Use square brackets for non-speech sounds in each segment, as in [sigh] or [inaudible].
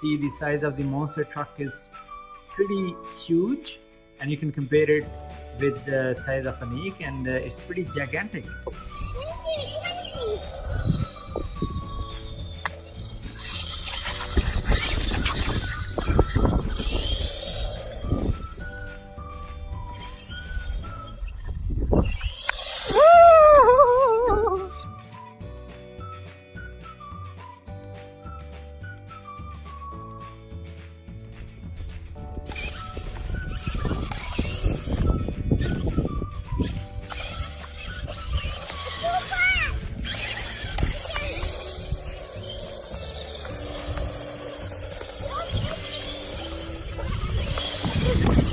see the size of the monster truck is pretty huge and you can compare it with the size of Anik and uh, it's pretty gigantic. All [laughs] over.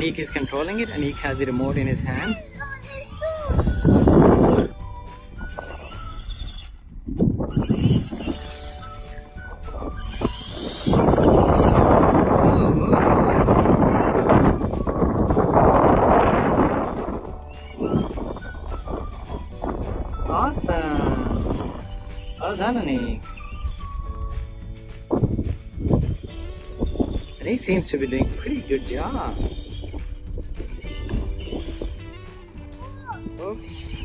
Anik is controlling it. And Anik has the remote in his hand. Awesome. Well done, Anik. Anik seems to be doing a pretty good job. Valeu!